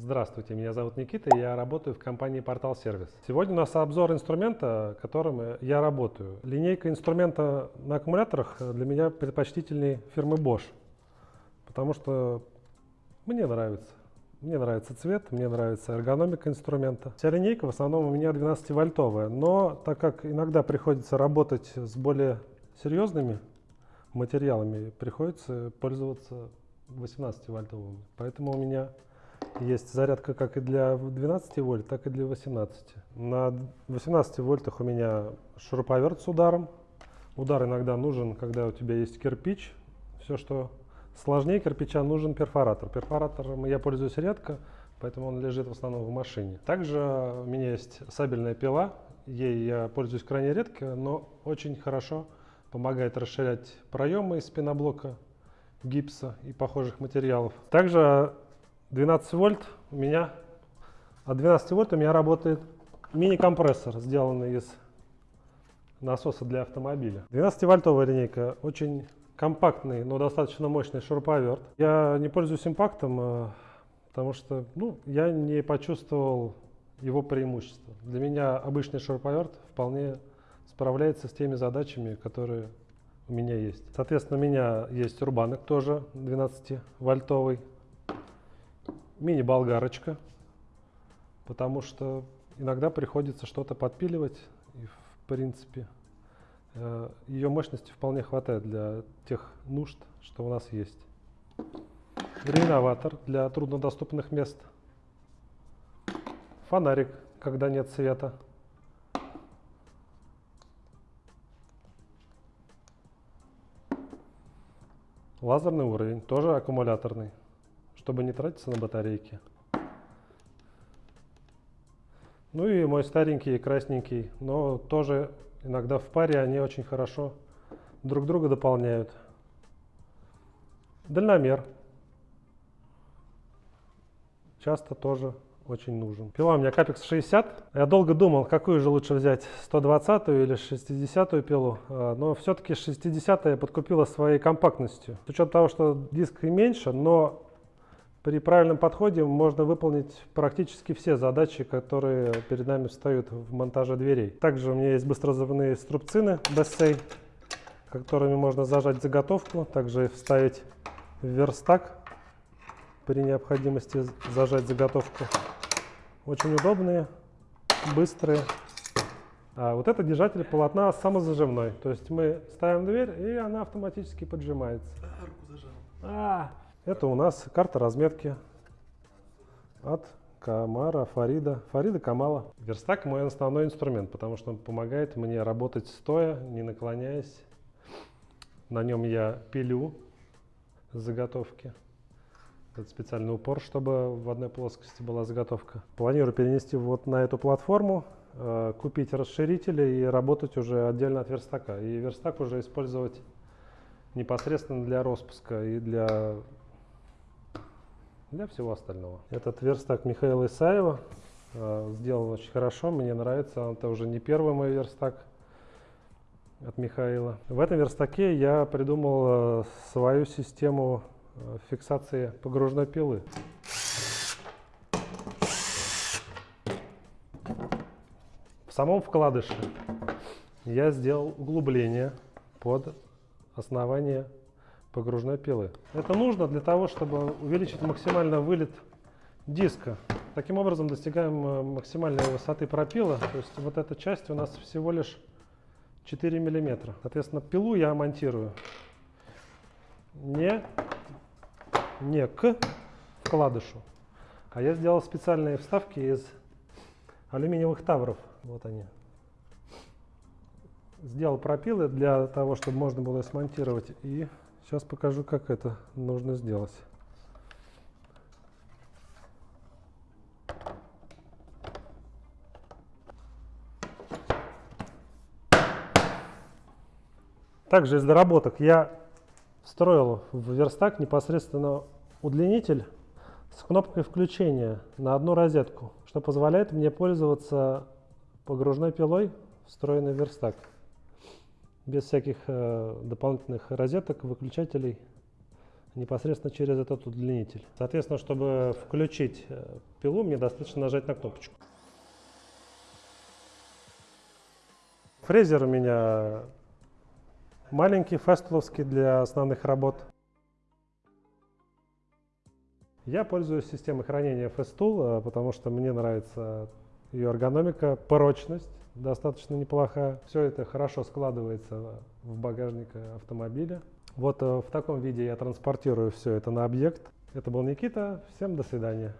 Здравствуйте, меня зовут Никита, я работаю в компании Портал Сервис. Сегодня у нас обзор инструмента, которым я работаю. Линейка инструмента на аккумуляторах для меня предпочтительнее фирмы Bosch, потому что мне нравится. Мне нравится цвет, мне нравится эргономика инструмента. Вся линейка в основном у меня 12-вольтовая, но так как иногда приходится работать с более серьезными материалами, приходится пользоваться 18-вольтовыми. Поэтому у меня есть зарядка как и для 12 вольт, так и для 18. На 18 вольтах у меня шуруповерт с ударом. Удар иногда нужен, когда у тебя есть кирпич. Все, что сложнее кирпича, нужен перфоратор. Перфоратором я пользуюсь редко, поэтому он лежит в основном в машине. Также у меня есть сабельная пила. Ей я пользуюсь крайне редко, но очень хорошо помогает расширять проемы из пеноблока, гипса и похожих материалов. Также 12 вольт у меня, от 12 вольт у меня работает мини-компрессор, сделанный из насоса для автомобиля. 12-вольтовая линейка, очень компактный, но достаточно мощный шуруповерт. Я не пользуюсь импактом, э, потому что ну, я не почувствовал его преимущества. Для меня обычный шуруповерт вполне справляется с теми задачами, которые у меня есть. Соответственно, у меня есть рубанок тоже 12-вольтовый мини-болгарочка, потому что иногда приходится что-то подпиливать, и в принципе э, ее мощности вполне хватает для тех нужд, что у нас есть. Реноватор для труднодоступных мест. Фонарик, когда нет света. Лазерный уровень, тоже аккумуляторный чтобы не тратиться на батарейки. Ну и мой старенький красненький, но тоже иногда в паре они очень хорошо друг друга дополняют. Дальномер. Часто тоже очень нужен. Пила у меня Capex 60. Я долго думал, какую же лучше взять, 120 или 60 пилу, а, но все-таки 60 я подкупила своей компактностью. С учетом того, что диск и меньше, но при правильном подходе можно выполнить практически все задачи, которые перед нами встают в монтаже дверей. Также у меня есть быстрозубные струбцины Bessay, которыми можно зажать заготовку, также вставить в верстак при необходимости зажать заготовку. Очень удобные, быстрые. А вот это держатель полотна самозажимной. То есть мы ставим дверь, и она автоматически поджимается. Арку зажал. А, это у нас карта разметки от Камара, Фарида, Фарида Камала. Верстак мой основной инструмент, потому что он помогает мне работать стоя, не наклоняясь. На нем я пилю заготовки. Это специальный упор, чтобы в одной плоскости была заготовка. Планирую перенести вот на эту платформу, э, купить расширители и работать уже отдельно от верстака. И верстак уже использовать непосредственно для распуска и для для всего остального. Этот верстак Михаила Исаева э, сделан очень хорошо, мне нравится. Это уже не первый мой верстак от Михаила. В этом верстаке я придумал э, свою систему э, фиксации погружной пилы. В самом вкладыше я сделал углубление под основание погружной пилы. Это нужно для того, чтобы увеличить максимально вылет диска. Таким образом достигаем э, максимальной высоты пропила. То есть вот эта часть у нас всего лишь 4 миллиметра. Соответственно, пилу я монтирую не, не к вкладышу, а я сделал специальные вставки из алюминиевых тавров. Вот они. Сделал пропилы для того, чтобы можно было смонтировать и Сейчас покажу, как это нужно сделать. Также из доработок я встроил в верстак непосредственно удлинитель с кнопкой включения на одну розетку, что позволяет мне пользоваться погружной пилой, встроенной в верстак без всяких э, дополнительных розеток, выключателей. непосредственно через этот удлинитель. Соответственно, чтобы включить э, пилу, мне достаточно нажать на кнопочку. Фрезер у меня маленький, фастуловский для основных работ. Я пользуюсь системой хранения Festool, э, потому что мне нравится ее эргономика, прочность достаточно неплохая. Все это хорошо складывается в багажник автомобиля. Вот э, в таком виде я транспортирую все это на объект. Это был Никита. Всем до свидания.